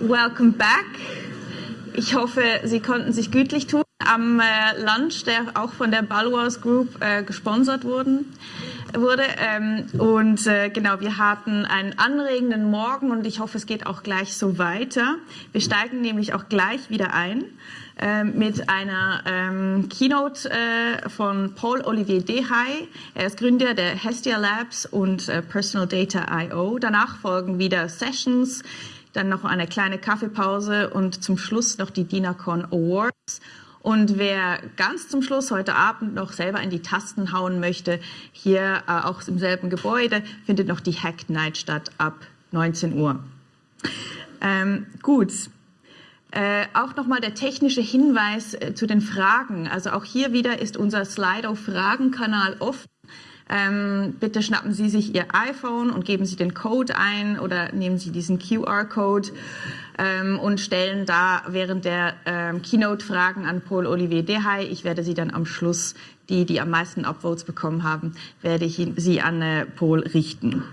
Welcome back. Ich hoffe, Sie konnten sich gütlich tun am äh, Lunch, der auch von der Balwas Group äh, gesponsert wurden, wurde. Ähm, und äh, genau, wir hatten einen anregenden Morgen und ich hoffe, es geht auch gleich so weiter. Wir steigen nämlich auch gleich wieder ein mit einer ähm, Keynote äh, von Paul Olivier Dehay. Er ist Gründer der Hestia Labs und äh, Personal Data I.O. Danach folgen wieder Sessions, dann noch eine kleine Kaffeepause und zum Schluss noch die DINACON Awards. Und wer ganz zum Schluss heute Abend noch selber in die Tasten hauen möchte, hier äh, auch im selben Gebäude, findet noch die Hack Night statt ab 19 Uhr. Ähm, gut. Äh, auch nochmal der technische Hinweis äh, zu den Fragen. Also auch hier wieder ist unser Slido-Fragenkanal offen. Ähm, bitte schnappen Sie sich Ihr iPhone und geben Sie den Code ein oder nehmen Sie diesen QR-Code ähm, und stellen da während der ähm, Keynote Fragen an Paul Olivier Dehay. Ich werde sie dann am Schluss, die, die am meisten Upvotes bekommen haben, werde ich sie an äh, Paul richten.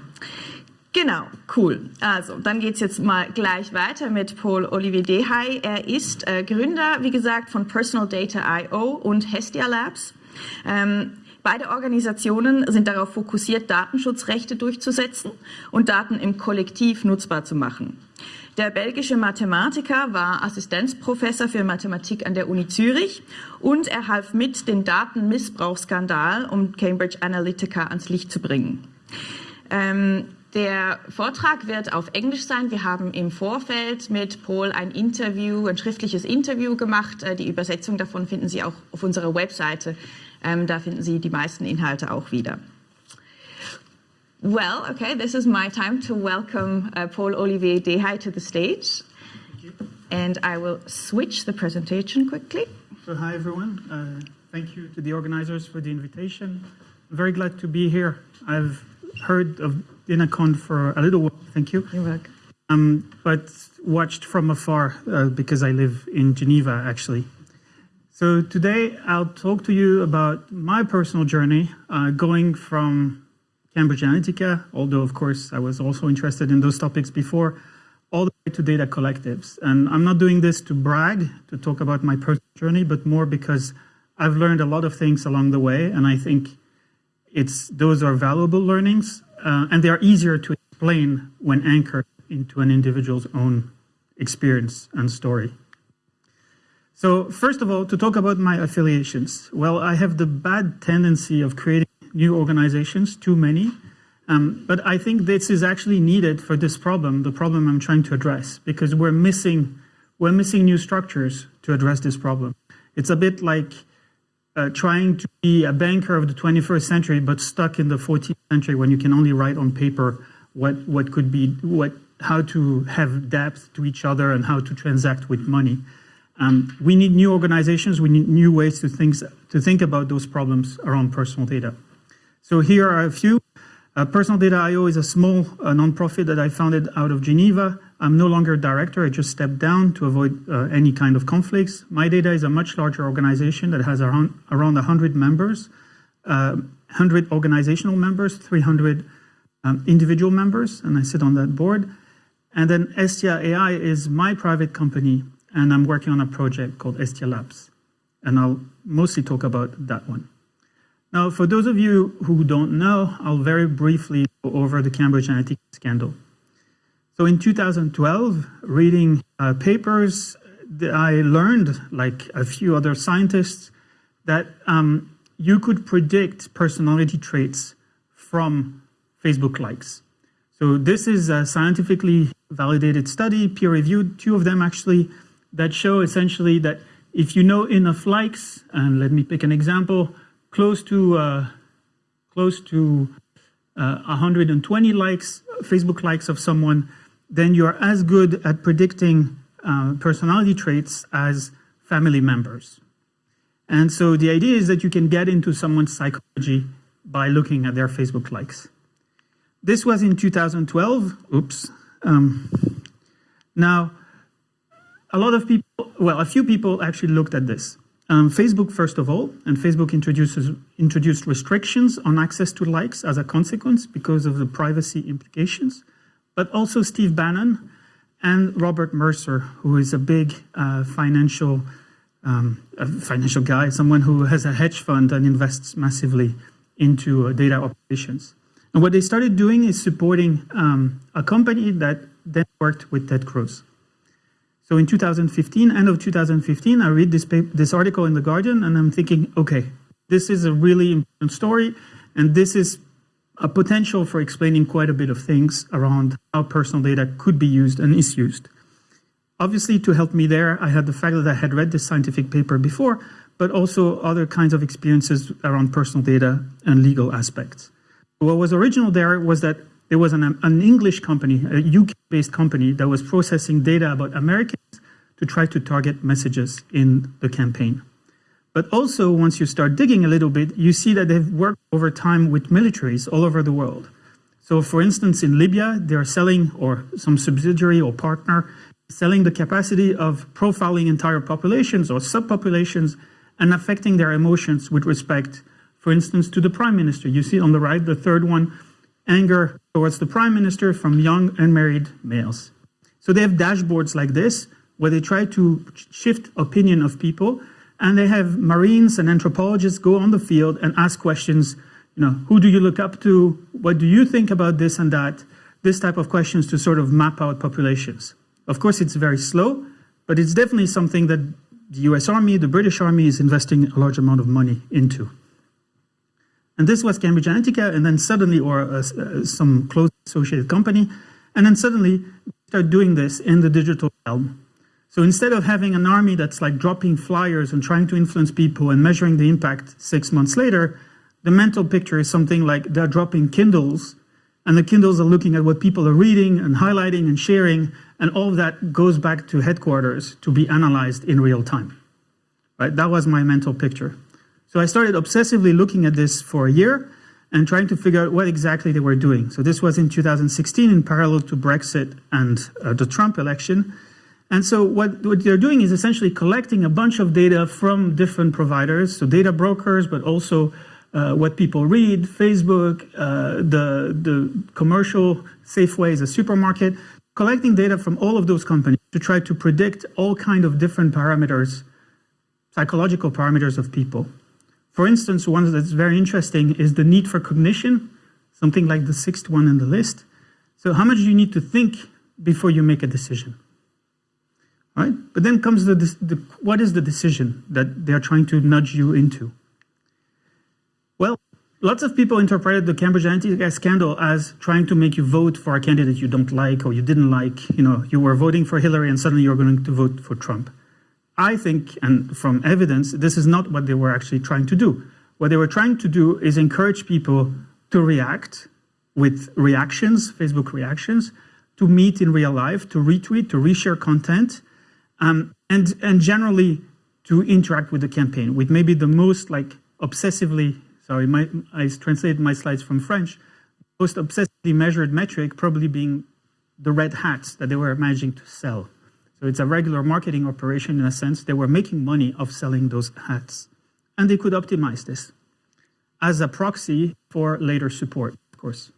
Genau, cool. Also, dann geht's jetzt mal gleich weiter mit Paul Olivier Dehay. Er ist äh, Gründer, wie gesagt, von Personal Data I.O. und Hestia Labs. Ähm, Beide Organisationen sind darauf fokussiert, Datenschutzrechte durchzusetzen und Daten im Kollektiv nutzbar zu machen. Der belgische Mathematiker war Assistenzprofessor für Mathematik an der Uni Zürich und er half mit, den Datenmissbrauchsskandal um Cambridge Analytica ans Licht zu bringen. Ähm, der Vortrag wird auf Englisch sein. Wir haben im Vorfeld mit Paul ein Interview, ein schriftliches Interview gemacht. Äh, die Übersetzung davon finden Sie auch auf unserer Webseite. Ähm, da finden Sie die meisten Inhalte auch wieder. Well, okay, this is my time to welcome uh, Paul Olivier Dehay to the stage. And I will switch the presentation quickly. So hi, everyone. Uh, thank you to the organizers for the invitation. I'm very glad to be here. I've heard of DINACON for a little while. Thank you. You're welcome. Um, but watched from afar uh, because I live in Geneva, actually. So today I'll talk to you about my personal journey uh, going from Cambridge Analytica, although of course I was also interested in those topics before, all the way to data collectives. And I'm not doing this to brag, to talk about my personal journey, but more because I've learned a lot of things along the way, and I think it's those are valuable learnings, uh, and they are easier to explain when anchored into an individual's own experience and story. So first of all, to talk about my affiliations. Well, I have the bad tendency of creating new organizations, too many. Um, but I think this is actually needed for this problem, the problem I'm trying to address, because we're missing, we're missing new structures to address this problem. It's a bit like uh, trying to be a banker of the 21st century, but stuck in the 14th century when you can only write on paper what, what could be, what, how to have depth to each other and how to transact with money. Um, we need new organizations, we need new ways to think, to think about those problems around personal data. So here are a few. Uh, Personal Data IO is a small uh, nonprofit that I founded out of Geneva. I'm no longer a director. I just stepped down to avoid uh, any kind of conflicts. My Data is a much larger organization that has around, around 100 members, 100 uh, organizational members, 300 um, individual members, and I sit on that board. And then Hestia AI is my private company, and I'm working on a project called Hestia Labs. And I'll mostly talk about that one. Now, for those of you who don't know, I'll very briefly go over the Cambridge Analytica scandal. So in 2012, reading uh, papers, I learned, like a few other scientists, that um, you could predict personality traits from Facebook likes. So this is a scientifically validated study, peer-reviewed, two of them actually, that show essentially that if you know enough likes, and let me pick an example, close to uh, close to uh, 120 likes, Facebook likes of someone, then you're as good at predicting uh, personality traits as family members. And so the idea is that you can get into someone's psychology by looking at their Facebook likes. This was in 2012. Oops. Um, now, a lot of people, well, a few people actually looked at this. Um, Facebook, first of all, and Facebook introduces, introduced restrictions on access to likes as a consequence because of the privacy implications, but also Steve Bannon and Robert Mercer, who is a big uh, financial um, a financial guy, someone who has a hedge fund and invests massively into uh, data operations. And what they started doing is supporting um, a company that then worked with Ted Cruz. So in 2015, end of 2015, I read this, paper, this article in The Guardian and I'm thinking, okay, this is a really important story and this is a potential for explaining quite a bit of things around how personal data could be used and is used. Obviously, to help me there, I had the fact that I had read this scientific paper before, but also other kinds of experiences around personal data and legal aspects. What was original there was that there was an, an English company, a UK-based company, that was processing data about Americans to try to target messages in the campaign. But also, once you start digging a little bit, you see that they've worked over time with militaries all over the world. So for instance, in Libya, they're selling, or some subsidiary or partner selling the capacity of profiling entire populations or subpopulations and affecting their emotions with respect, for instance, to the prime minister. You see on the right, the third one, anger towards the prime minister from young unmarried males. So they have dashboards like this where they try to shift opinion of people and they have marines and anthropologists go on the field and ask questions, you know, who do you look up to? What do you think about this and that? This type of questions to sort of map out populations. Of course, it's very slow, but it's definitely something that the US Army, the British Army is investing a large amount of money into. And this was Cambridge Analytica, and then suddenly, or uh, uh, some close associated company, and then suddenly start doing this in the digital realm. So instead of having an army that's like dropping flyers and trying to influence people and measuring the impact six months later, the mental picture is something like they're dropping Kindles and the Kindles are looking at what people are reading and highlighting and sharing, and all of that goes back to headquarters to be analyzed in real time. Right? That was my mental picture. So I started obsessively looking at this for a year and trying to figure out what exactly they were doing. So this was in 2016 in parallel to Brexit and uh, the Trump election. And so what, what they're doing is essentially collecting a bunch of data from different providers, so data brokers, but also uh, what people read, Facebook, uh, the, the commercial Safeway is a supermarket, collecting data from all of those companies to try to predict all kind of different parameters, psychological parameters of people. For instance, one that's very interesting is the need for cognition, something like the sixth one in the list. So how much do you need to think before you make a decision? Right? But then comes the, the what is the decision that they're trying to nudge you into? Well, lots of people interpreted the Cambridge Analytica scandal as trying to make you vote for a candidate you don't like or you didn't like. You know, you were voting for Hillary and suddenly you're going to vote for Trump. I think, and from evidence, this is not what they were actually trying to do. What they were trying to do is encourage people to react with reactions, Facebook reactions, to meet in real life, to retweet, to reshare content, um, and, and generally to interact with the campaign, with maybe the most like obsessively sorry, my, I translated my slides from French, most obsessively measured metric probably being the red hats that they were managing to sell. So it's a regular marketing operation in a sense. They were making money of selling those hats. And they could optimize this as a proxy for later support, of course.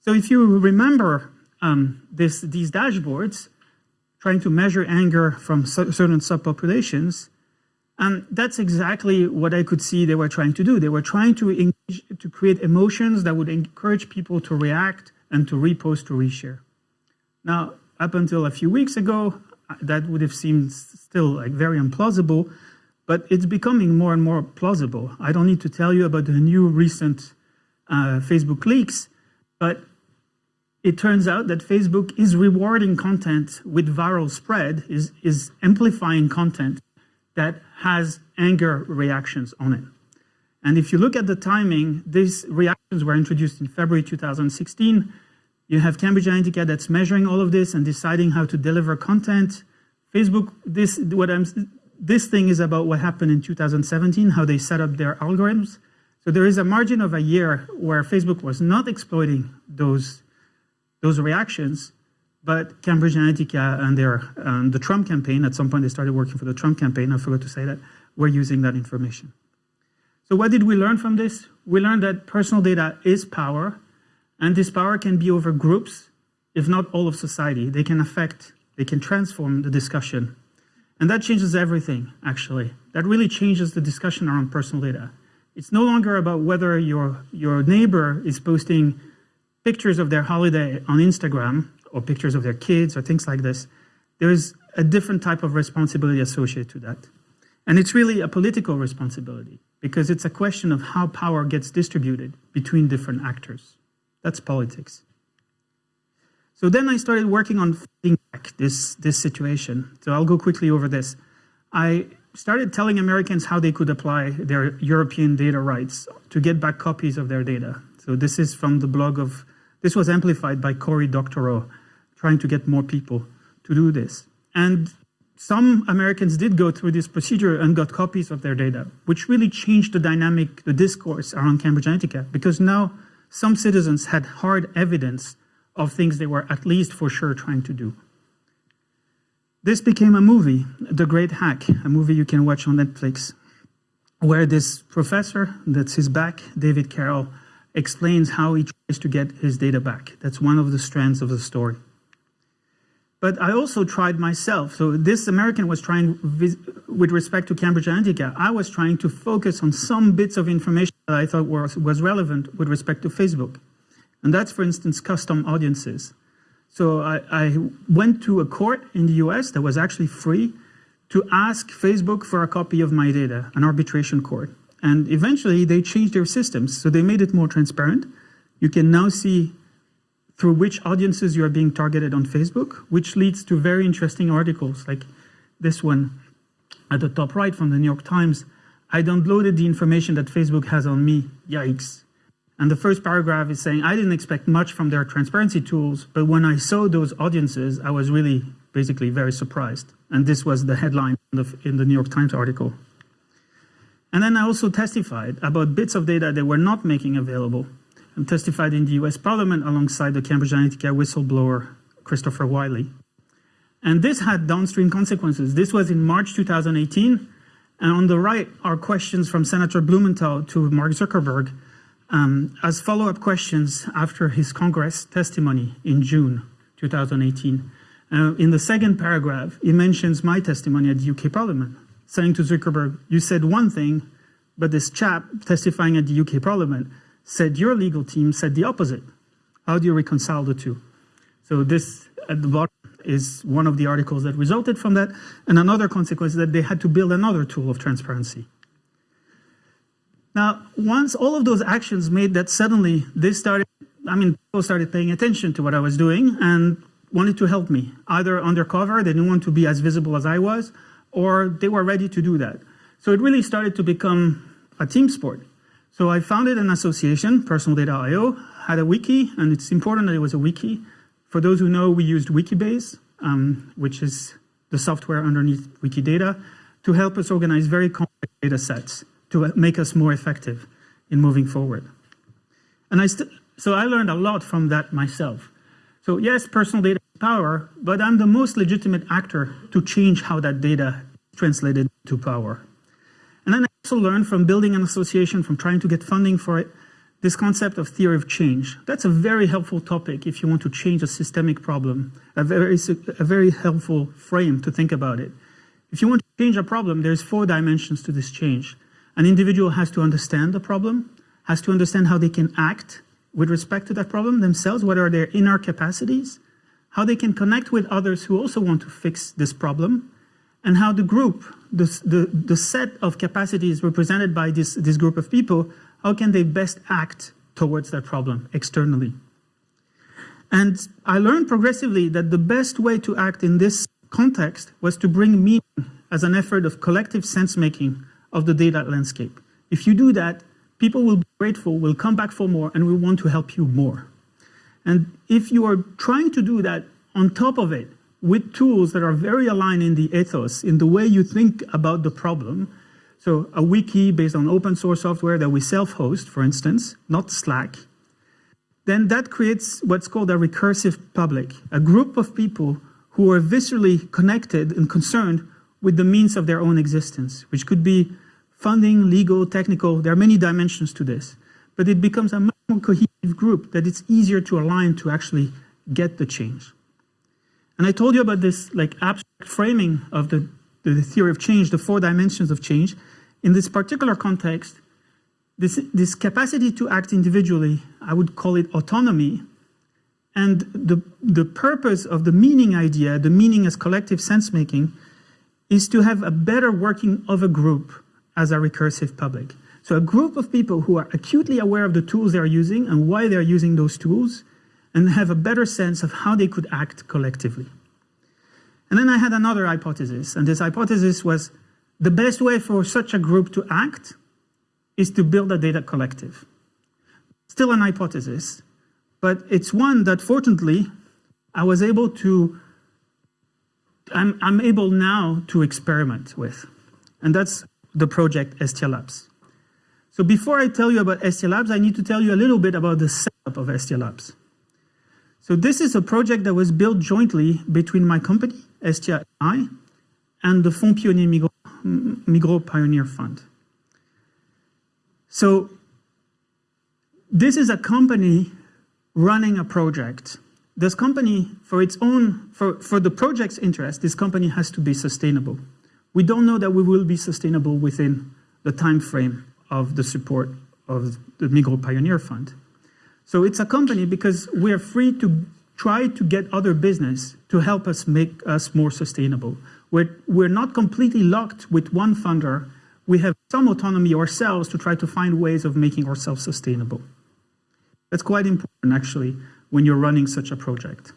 So if you remember um, this, these dashboards, trying to measure anger from certain subpopulations, and that's exactly what I could see they were trying to do. They were trying to engage, to create emotions that would encourage people to react and to repost, to reshare. Now, up until a few weeks ago, that would have seemed still like very implausible, but it's becoming more and more plausible. I don't need to tell you about the new recent uh, Facebook leaks, but it turns out that Facebook is rewarding content with viral spread, is, is amplifying content that has anger reactions on it. And if you look at the timing, these reactions were introduced in February 2016. You have Cambridge Analytica that's measuring all of this and deciding how to deliver content. Facebook, this, what I'm, this thing is about what happened in 2017, how they set up their algorithms. So there is a margin of a year where Facebook was not exploiting those, those reactions, but Cambridge Analytica and their um, the Trump campaign, at some point they started working for the Trump campaign, I forgot to say that, were using that information. So what did we learn from this? We learned that personal data is power, and this power can be over groups, if not all of society. They can affect, they can transform the discussion. And that changes everything, actually. That really changes the discussion around personal data. It's no longer about whether your, your neighbor is posting pictures of their holiday on Instagram or pictures of their kids or things like this. There is a different type of responsibility associated to that. And it's really a political responsibility because it's a question of how power gets distributed between different actors. That's politics. So then I started working on fighting back this, this situation. So I'll go quickly over this. I started telling Americans how they could apply their European data rights to get back copies of their data. So this is from the blog of, this was amplified by Cory Doctorow, trying to get more people to do this. And some Americans did go through this procedure and got copies of their data, which really changed the dynamic, the discourse around Cambridge Analytica, because now some citizens had hard evidence of things they were at least for sure trying to do. This became a movie, The Great Hack, a movie you can watch on Netflix, where this professor, that's his back, David Carroll, explains how he tries to get his data back. That's one of the strands of the story. But I also tried myself. So this American was trying, with respect to Cambridge Analytica, I was trying to focus on some bits of information that I thought was, was relevant with respect to Facebook. And that's, for instance, custom audiences. So I, I went to a court in the US that was actually free to ask Facebook for a copy of my data, an arbitration court. And eventually they changed their systems. So they made it more transparent. You can now see through which audiences you are being targeted on Facebook, which leads to very interesting articles like this one at the top right from the New York Times. I downloaded the information that Facebook has on me. Yikes. And the first paragraph is saying, I didn't expect much from their transparency tools, but when I saw those audiences, I was really basically very surprised. And this was the headline in the, in the New York Times article. And then I also testified about bits of data they were not making available and testified in the US Parliament alongside the Cambridge Analytica whistleblower, Christopher Wylie. And this had downstream consequences. This was in March 2018. And on the right are questions from Senator Blumenthal to Mark Zuckerberg um, as follow-up questions after his Congress testimony in June 2018. Uh, in the second paragraph, he mentions my testimony at the UK Parliament, saying to Zuckerberg, you said one thing, but this chap testifying at the UK Parliament said your legal team said the opposite. How do you reconcile the two? So this at the bottom is one of the articles that resulted from that, and another consequence is that they had to build another tool of transparency. Now, once all of those actions made that suddenly they started, I mean, people started paying attention to what I was doing and wanted to help me, either undercover, they didn't want to be as visible as I was, or they were ready to do that. So it really started to become a team sport. So I founded an association, Personal Data IO, had a wiki, and it's important that it was a wiki. For those who know, we used Wikibase, um, which is the software underneath Wikidata, to help us organize very complex data sets to make us more effective in moving forward. And I so I learned a lot from that myself. So yes, personal data power, but I'm the most legitimate actor to change how that data translated to power. And then I also learned from building an association, from trying to get funding for it, this concept of theory of change. That's a very helpful topic if you want to change a systemic problem, a very, a very helpful frame to think about it. If you want to change a problem, there's four dimensions to this change. An individual has to understand the problem, has to understand how they can act with respect to that problem themselves, what are their inner capacities, how they can connect with others who also want to fix this problem, and how the group, the, the, the set of capacities represented by this, this group of people, how can they best act towards that problem externally. And I learned progressively that the best way to act in this context was to bring meaning as an effort of collective sense-making of the data landscape. If you do that, people will be grateful, will come back for more, and will want to help you more. And if you are trying to do that on top of it, with tools that are very aligned in the ethos, in the way you think about the problem, so a wiki based on open source software that we self-host, for instance, not Slack, then that creates what's called a recursive public, a group of people who are viscerally connected and concerned with the means of their own existence, which could be funding, legal, technical. There are many dimensions to this. But it becomes a much more cohesive group that it's easier to align to actually get the change. And I told you about this like abstract framing of the, the theory of change, the four dimensions of change. In this particular context, this, this capacity to act individually, I would call it autonomy. And the, the purpose of the meaning idea, the meaning as collective sense making, is to have a better working of a group as a recursive public. So a group of people who are acutely aware of the tools they're using and why they're using those tools, and have a better sense of how they could act collectively. And then I had another hypothesis, and this hypothesis was the best way for such a group to act is to build a data collective. Still an hypothesis, but it's one that fortunately I was able to, I'm, I'm able now to experiment with. And that's the project Hestia Labs. So before I tell you about Hestia Labs, I need to tell you a little bit about the setup of Hestia Labs. So this is a project that was built jointly between my company, STI, and the Fonds Pionnier Migros, Migros Pioneer Fund. So this is a company running a project. This company, for its own, for, for the project's interest, this company has to be sustainable. We don't know that we will be sustainable within the time frame of the support of the Migros Pioneer Fund. So it's a company because we are free to try to get other business to help us make us more sustainable. We're, we're not completely locked with one funder. We have some autonomy ourselves to try to find ways of making ourselves sustainable. That's quite important, actually, when you're running such a project.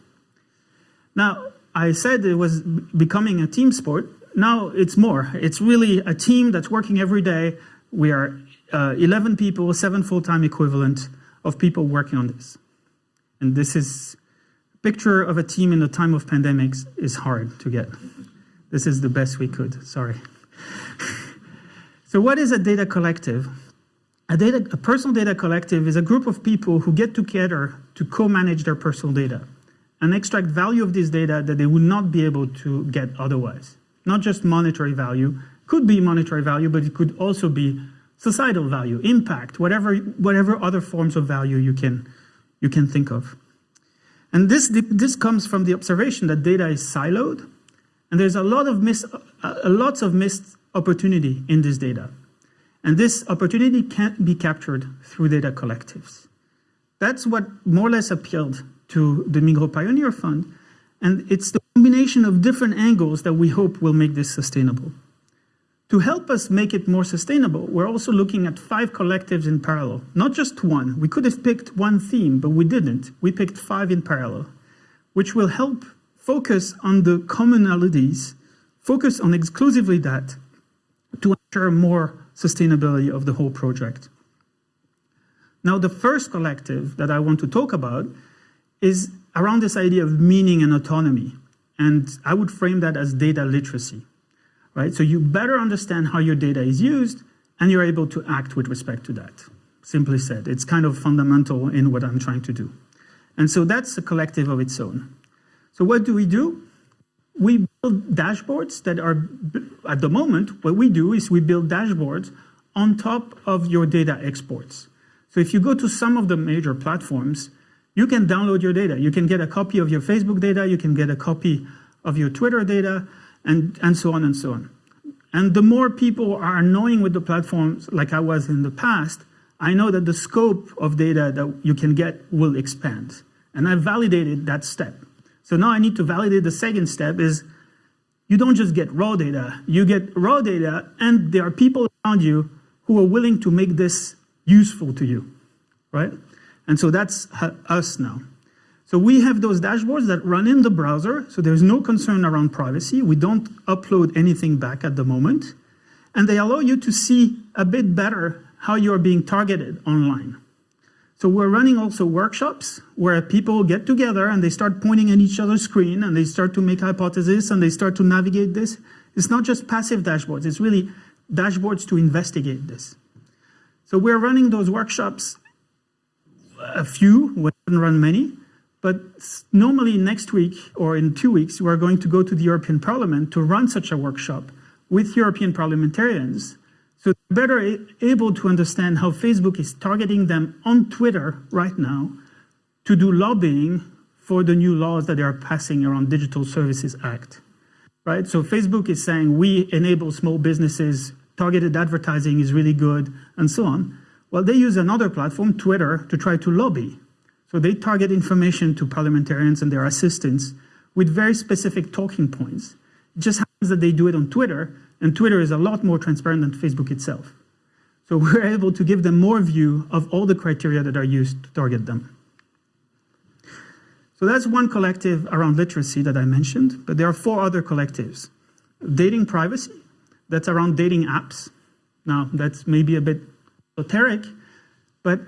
Now, I said it was becoming a team sport. Now it's more. It's really a team that's working every day. We are uh, 11 people, seven full-time equivalent, of people working on this. And this is a picture of a team in the time of pandemics is hard to get. This is the best we could, sorry. so what is a data collective? A, data, a personal data collective is a group of people who get together to co-manage their personal data and extract value of this data that they would not be able to get otherwise. Not just monetary value, could be monetary value, but it could also be societal value, impact, whatever, whatever other forms of value you can, you can think of. And this, this comes from the observation that data is siloed, and there's a lot of missed, uh, lots of missed opportunity in this data. And this opportunity can't be captured through data collectives. That's what more or less appealed to the Migro Pioneer Fund, and it's the combination of different angles that we hope will make this sustainable. To help us make it more sustainable, we're also looking at five collectives in parallel, not just one. We could have picked one theme, but we didn't. We picked five in parallel, which will help focus on the commonalities, focus on exclusively that to ensure more sustainability of the whole project. Now, the first collective that I want to talk about is around this idea of meaning and autonomy. And I would frame that as data literacy right? So you better understand how your data is used and you're able to act with respect to that. Simply said, it's kind of fundamental in what I'm trying to do. And so that's a collective of its own. So what do we do? We build dashboards that are, at the moment, what we do is we build dashboards on top of your data exports. So if you go to some of the major platforms, you can download your data. You can get a copy of your Facebook data, you can get a copy of your Twitter data, and, and so on and so on. And the more people are annoying with the platforms like I was in the past, I know that the scope of data that you can get will expand. And I validated that step. So now I need to validate the second step is you don't just get raw data, you get raw data and there are people around you who are willing to make this useful to you, right? And so that's us now. So we have those dashboards that run in the browser, so there's no concern around privacy. We don't upload anything back at the moment. And they allow you to see a bit better how you're being targeted online. So we're running also workshops where people get together and they start pointing at each other's screen and they start to make hypotheses and they start to navigate this. It's not just passive dashboards, it's really dashboards to investigate this. So we're running those workshops a few, we haven't run many, but normally next week or in two weeks, we are going to go to the European Parliament to run such a workshop with European parliamentarians so they're better able to understand how Facebook is targeting them on Twitter right now to do lobbying for the new laws that they are passing around Digital Services Act. Right? So Facebook is saying we enable small businesses, targeted advertising is really good, and so on. Well, they use another platform, Twitter, to try to lobby. So they target information to parliamentarians and their assistants with very specific talking points. It just happens that they do it on Twitter, and Twitter is a lot more transparent than Facebook itself. So we're able to give them more view of all the criteria that are used to target them. So that's one collective around literacy that I mentioned, but there are four other collectives. Dating privacy, that's around dating apps. Now, that's maybe a bit esoteric, but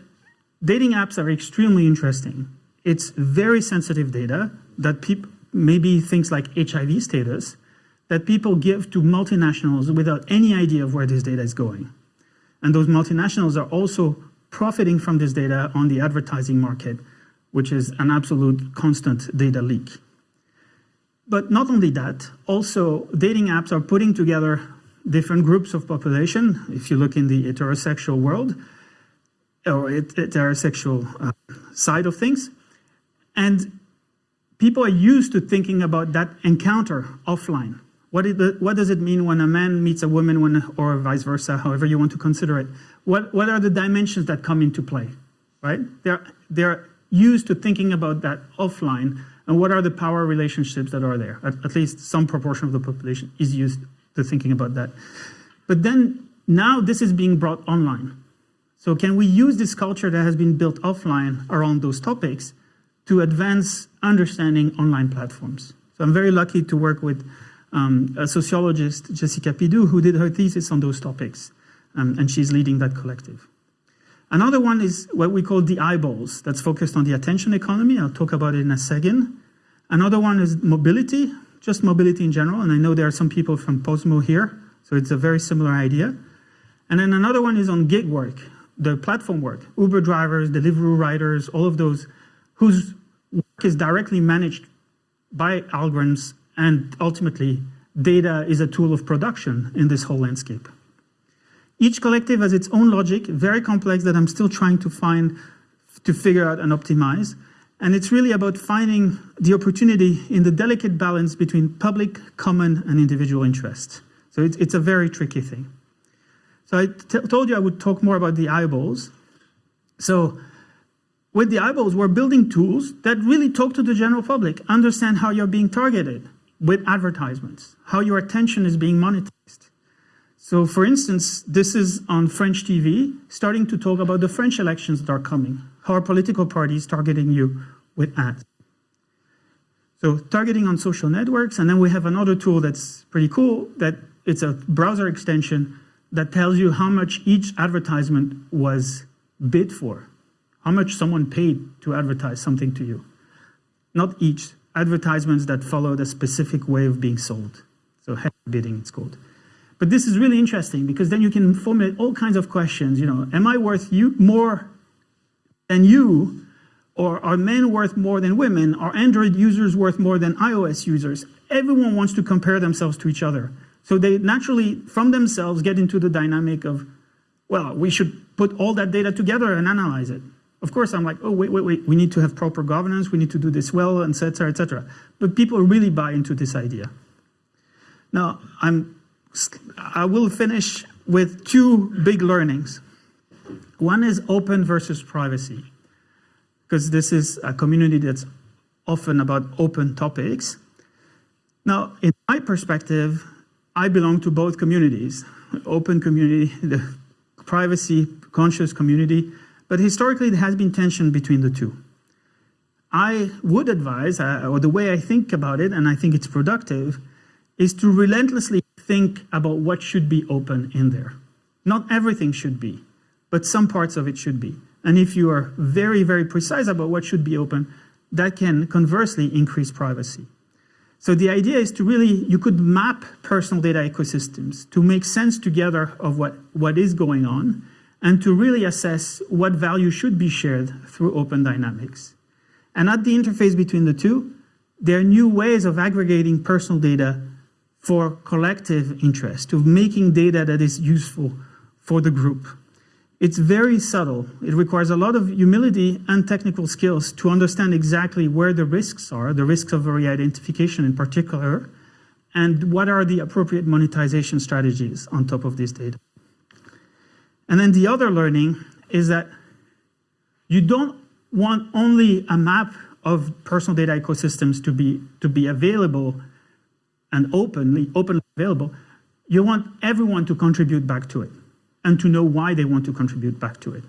dating apps are extremely interesting. It's very sensitive data that people, maybe things like HIV status, that people give to multinationals without any idea of where this data is going. And those multinationals are also profiting from this data on the advertising market which is an absolute constant data leak. But not only that, also dating apps are putting together different groups of population. If you look in the heterosexual world, or heterosexual uh, side of things, and people are used to thinking about that encounter offline. What, the, what does it mean when a man meets a woman when, or vice versa, however you want to consider it? What, what are the dimensions that come into play, right? They're, they're used to thinking about that offline and what are the power relationships that are there. At, at, least some proportion of the population is used to thinking about that. But then now this is being brought online. So can we use this culture that has been built offline around those topics to advance understanding online platforms? So I'm very lucky to work with um, a sociologist, Jessica Pidoux, who did her thesis on those topics, um, and she's leading that collective. Another one is what we call the eyeballs, that's focused on the attention economy. I'll talk about it in a second. Another one is mobility, just mobility in general. And I know there are some people from Posmo here, so it's a very similar idea. And then another one is on gig work, the platform work, Uber drivers, delivery riders, all of those whose work is directly managed by algorithms and ultimately data is a tool of production in this whole landscape. Each collective has its own logic, very complex, that I'm still trying to find, to figure out and optimize. And it's really about finding the opportunity in the delicate balance between public, common, and individual interest. So it's, it's a very tricky thing. So I told you I would talk more about the eyeballs. So with the eyeballs, we're building tools that really talk to the general public, understand how you're being targeted with advertisements, how your attention is being monetized. So for instance, this is on French TV, starting to talk about the French elections that are coming. How are political parties targeting you with ads? So targeting on social networks, and then we have another tool that's pretty cool, that it's a browser extension that tells you how much each advertisement was bid for, how much someone paid to advertise something to you. Not each, advertisements that followed a specific way of being sold. So header bidding, it's called. But this is really interesting because then you can formulate all kinds of questions. You know, am I worth you more than you? Or are men worth more than women? Are Android users worth more than iOS users? Everyone wants to compare themselves to each other. So they naturally, from themselves, get into the dynamic of, well, we should put all that data together and analyze it. Of course, I'm like, oh, wait, wait, wait, we need to have proper governance, we need to do this well, et cetera, et cetera. But people really buy into this idea. Now, I'm I will finish with two big learnings. One is open versus privacy, because this is a community that's often about open topics. Now, in my perspective, I belong to both communities, open community, the privacy conscious community, but historically there has been tension between the two. I would advise, uh, or the way I think about it, and I think it's productive, is to relentlessly think about what should be open in there. Not everything should be, but some parts of it should be. And if you are very, very precise about what should be open, that can conversely increase privacy. So the idea is to really, you could map personal data ecosystems to make sense together of what, what is going on, and to really assess what value should be shared through open dynamics. And at the interface between the two, there are new ways of aggregating personal data for collective interest, of making data that is useful for the group. It's very subtle. It requires a lot of humility and technical skills to understand exactly where the risks are, the risks of re-identification in particular, and what are the appropriate monetization strategies on top of this data. And then the other learning is that you don't want only a map of personal data ecosystems to be, to be available and openly, openly available. You want everyone to contribute back to it and to know why they want to contribute back to it.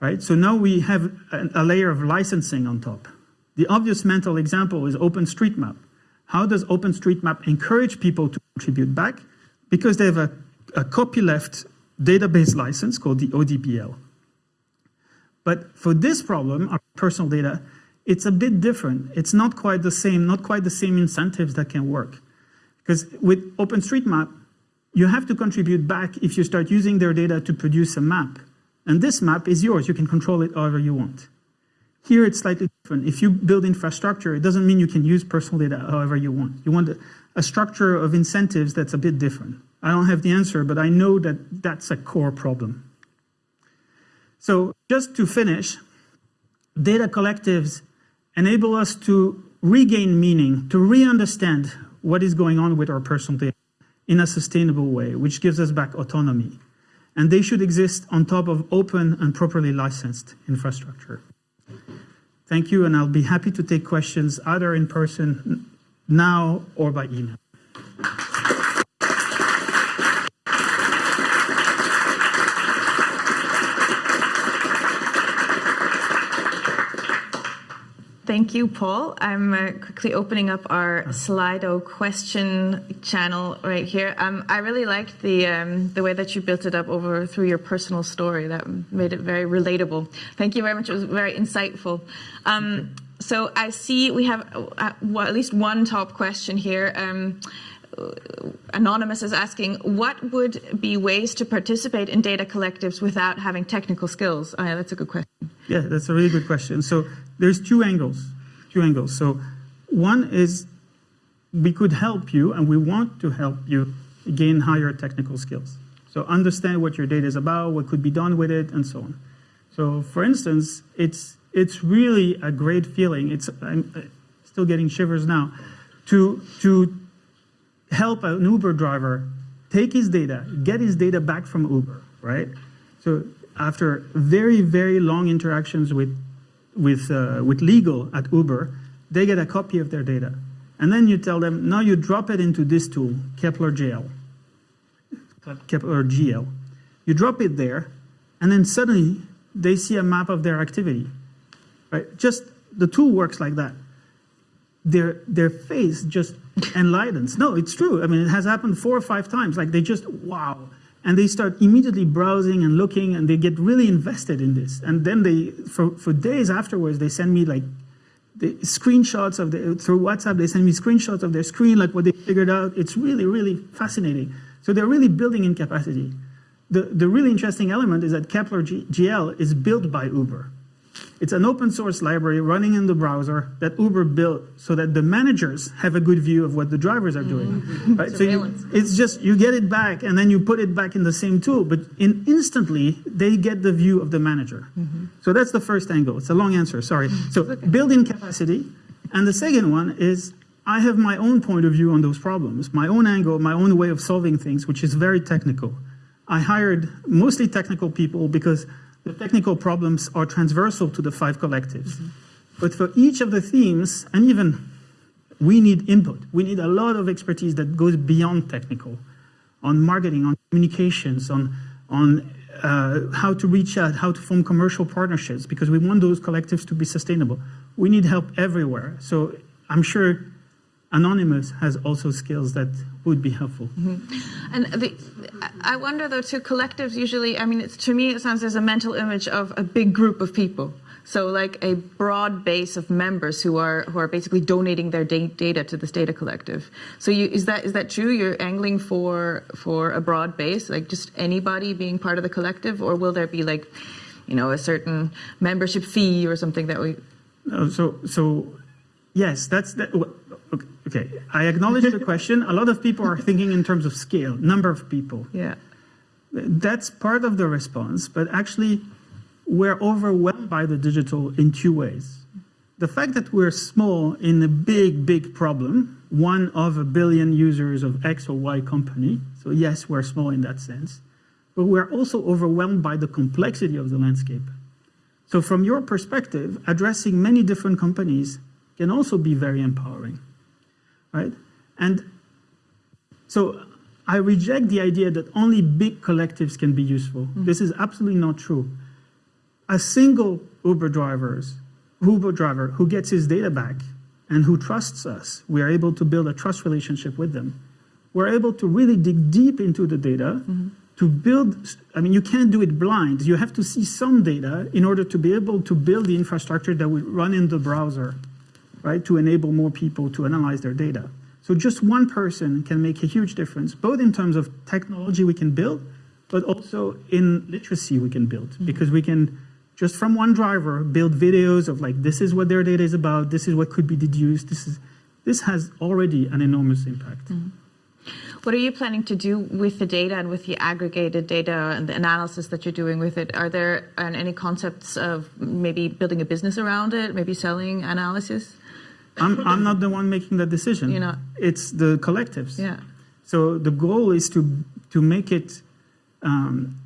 Right? So now we have a, layer of licensing on top. The obvious mental example is OpenStreetMap. How does OpenStreetMap encourage people to contribute back? Because they have a, a copyleft database license called the ODbL. But for this problem, our personal data, it's a bit different. It's not quite the same, not quite the same incentives that can work. Because with OpenStreetMap, you have to contribute back if you start using their data to produce a map. And this map is yours. You can control it however you want. Here it's slightly different. If you build infrastructure, it doesn't mean you can use personal data however you want. You want a, structure of incentives that's a bit different. I don't have the answer, but I know that that's a core problem. So just to finish, data collectives enable us to regain meaning, to re-understand what is going on with our personal data in a sustainable way, which gives us back autonomy. And they should exist on top of open and properly licensed infrastructure. Thank you, and I'll be happy to take questions either in person now or by email. Thank you, Paul. I'm uh, quickly opening up our Slido question channel right here. Um, I really liked the um, the way that you built it up over through your personal story. That made it very relatable. Thank you very much. It was very insightful. Um, so I see we have uh, well, at least one top question here. Anonymous is asking, what would be ways to participate in data collectives without having technical skills? Oh, yeah, that's a good question. Yeah, that's a really good question. So there's two angles, two angles. So one is we could help you, and we want to help you gain higher technical skills. So understand what your data is about, what could be done with it, and so on. So for instance, it's it's really a great feeling. It's I'm uh, still getting shivers now to to help an Uber driver take his data, get his data back from Uber, right? So after very, very long interactions with, with, uh, with legal at Uber, they get a copy of their data. And then you tell them, now you drop it into this tool, Kepler GL. Kepler GL. You drop it there, and then suddenly they see a map of their activity. Right? Just the tool works like that. Their, their face just enlightens. No, it's true. I mean, it has happened four or five times. Like they just, wow. And they start immediately browsing and looking and they get really invested in this. And then they, for, for days afterwards, they send me like the screenshots of the, through WhatsApp, they send me screenshots of their screen, like what they figured out. It's really, really fascinating. So they're really building in capacity. The, the really interesting element is that Kepler G GL is built by Uber. It's an open source library running in the browser that Uber built so that the managers have a good view of what the drivers are doing. Mm -hmm. Right? so you, it's just you get it back and then you put it back in the same tool, but in instantly they get the view of the manager. Mm -hmm. So that's the first angle. It's a long answer, sorry. So okay. building capacity. And the second one is I have my own point of view on those problems, my own angle, my own way of solving things, which is very technical. I hired mostly technical people because the technical problems are transversal to the five collectives. Mm -hmm. But for each of the themes, and even we need input. We need a lot of expertise that goes beyond technical on marketing, on communications, on, on uh, how to reach out, how to form commercial partnerships, because we want those collectives to be sustainable. We need help everywhere. So I'm sure Anonymous has also skills that would be helpful. Mm -hmm. And the, I wonder though, too, collectives usually, I mean, to me it sounds there's a mental image of a big group of people. So like a broad base of members who are who are basically donating their da data to this data collective. So you, is that is that true? You're angling for for a broad base, like just anybody being part of the collective, or will there be like, you know, a certain membership fee or something that we? No, so so yes, that's that. Okay, I acknowledge the question. A lot of people are thinking in terms of scale, number of people. Yeah. That's part of the response, but actually we're overwhelmed by the digital in two ways. The fact that we're small in a big, big problem, one of a billion users of X or Y company, so yes, we're small in that sense, but we're also overwhelmed by the complexity of the landscape. So from your perspective, addressing many different companies can also be very empowering, right? And so I reject the idea that only big collectives can be useful. Mm -hmm. This is absolutely not true a single Uber drivers, Uber driver who gets his data back and who trusts us, we are able to build a trust relationship with them. We're able to really dig deep into the data mm -hmm. to build, I mean, you can't do it blind. You have to see some data in order to be able to build the infrastructure that would run in the browser, right, to enable more people to analyze their data. So just one person can make a huge difference, both in terms of technology we can build, but also in literacy we can build, mm -hmm. because we can just from one driver, build videos of like, this is what their data is about, this is what could be deduced, this is, this has already an enormous impact. Mm -hmm. What are you planning to do with the data and with the aggregated data and the analysis that you're doing with it? Are there any concepts of maybe building a business around it, maybe selling analysis? I'm, I'm not the one making that decision. You're not? It's the collectives. Yeah. So the goal is to, to make it um,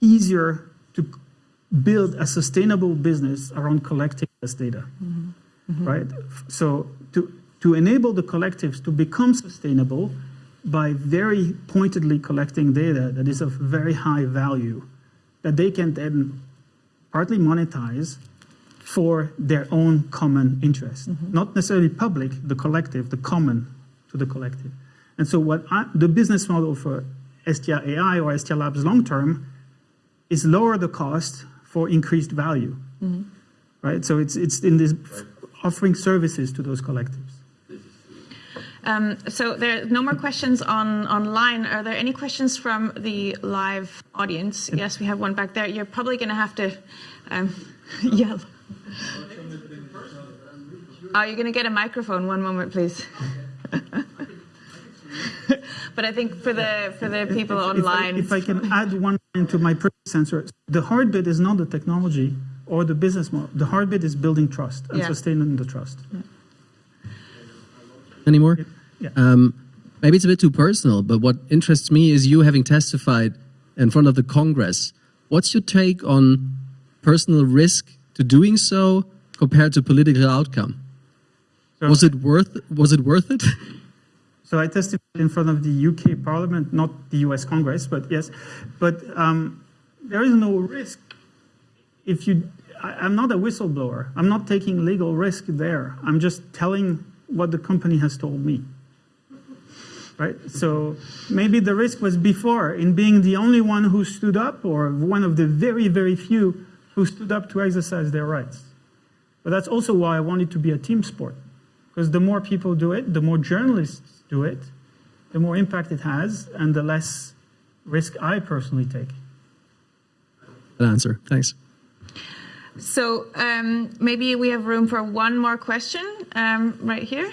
easier to build a sustainable business around collecting this data, mm -hmm. Mm -hmm. right? So to, to enable the collectives to become sustainable by very pointedly collecting data that is of very high value, that they can then partly monetize for their own common interest. Mm -hmm. Not necessarily public, the collective, the common to the collective. And so what I, the business model for Hestia AI or Hestia Labs long term is lower the cost for increased value, mm -hmm. right? So it's, it's in this offering services to those collectives. Um, so there are no more questions on online. Are there any questions from the live audience? Yes, we have one back there. You're probably going to have to um, yell. Oh, you're going to get a microphone. One moment, please. but I think for the for the people if, online, if I, if I can add one into my sensor, the hard bit is not the technology or the business model. The hard bit is building trust and yeah. sustaining the trust. Yeah. Any more? Yeah. Um, maybe it's a bit too personal, but what interests me is you having testified in front of the Congress. What's your take on personal risk to doing so compared to political outcome? So, was it worth was it worth it? So I testified in front of the UK Parliament, not the US Congress, but yes. But um, there is no risk if you. I, am not a whistleblower. I'm not taking legal risk there. I'm just telling what the company has told me. Right? So maybe the risk was before in being the only one who stood up or one of the very, very few who stood up to exercise their rights. But that's also why I want it to be a team sport. Because the more people do it, the more journalists do it, the more impact it has and the less risk I personally take. Good answer. Thanks. So um, maybe we have room for one more question um, right here.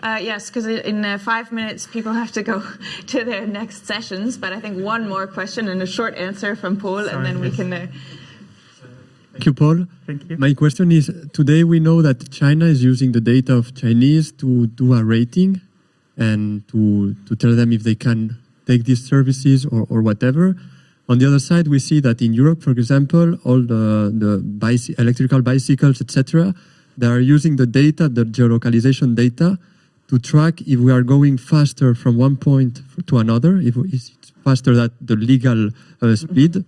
Uh, yes, because in uh, five minutes people have to go to their next sessions. But I think one more question and a short answer from Paul, Sorry, and then yes. we can. Uh, Thank you, Paul. Thank you. My question is, today we know that China is using the data of Chinese to do a rating and to, to tell them if they can take these services or, or whatever. On the other side, we see that in Europe, for example, all the, the bicy electrical bicycles, etc., they are using the data, the geolocalization data, to track if we are going faster from one point to another, if it's faster than the legal uh, speed.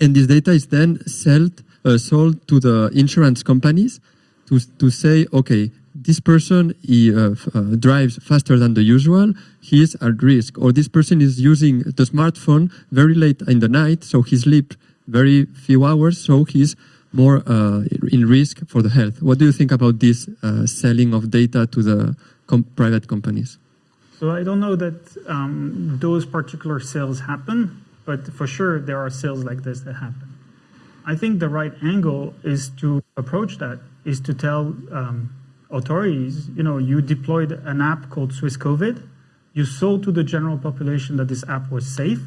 And this data is then sold, uh, sold to the insurance companies to, to say, okay, this person he, uh, uh, drives faster than the usual, he is at risk. Or this person is using the smartphone very late in the night, so he sleeps very few hours, so he's more uh, in risk for the health. What do you think about this uh, selling of data to the com- private companies? So I don't know that um, those particular sales happen, but for sure there are sales like this that happen. I think the right angle is to approach that is to tell um, authorities, you know, you deployed an app called Swiss COVID, you sold to the general population that this app was safe,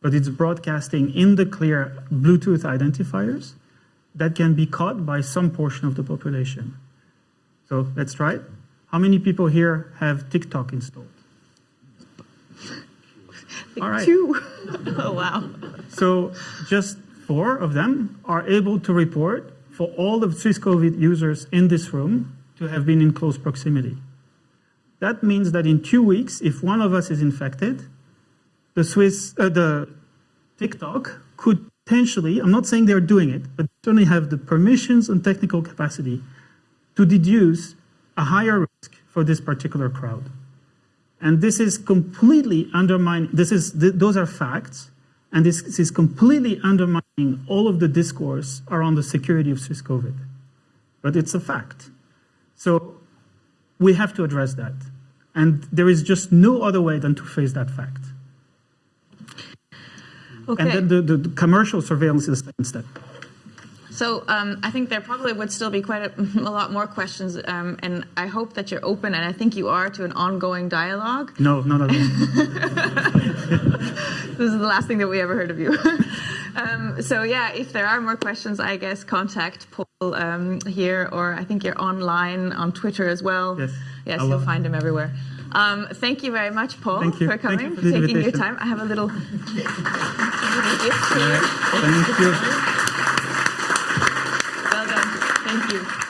but it's broadcasting in the clear Bluetooth identifiers that can be caught by some portion of the population. So let's try it. How many people here have TikTok installed? All right. Two. oh, wow. So just four of them are able to report for all the Swiss COVID users in this room to have been in close proximity. That means that in two weeks, if one of us is infected, the Swiss, uh, the TikTok could potentially, I'm not saying they're doing it, but certainly have the permissions and technical capacity to deduce a higher risk for this particular crowd. And this is completely undermining, this is, th- those are facts, and this, this is completely undermining all of the discourse around the security of Swiss COVID. But it's a fact. So we have to address that. And there is just no other way than to face that fact. Okay. And then the, the, commercial surveillance is the second step. So um, I think there probably would still be quite a, a lot more questions, um, and I hope that you're open, and I think you are, to an ongoing dialogue. No, none of them. This is the last thing that we ever heard of you. um, so yeah, if there are more questions, I guess contact Paul um, here, or I think you're online on Twitter as well. Yes, yes, I you'll will. find him everywhere. Um, thank you very much, Paul, Thank you. for coming, for for taking your time. I have a little, little gift for you. Thank you. Well done. Thank you.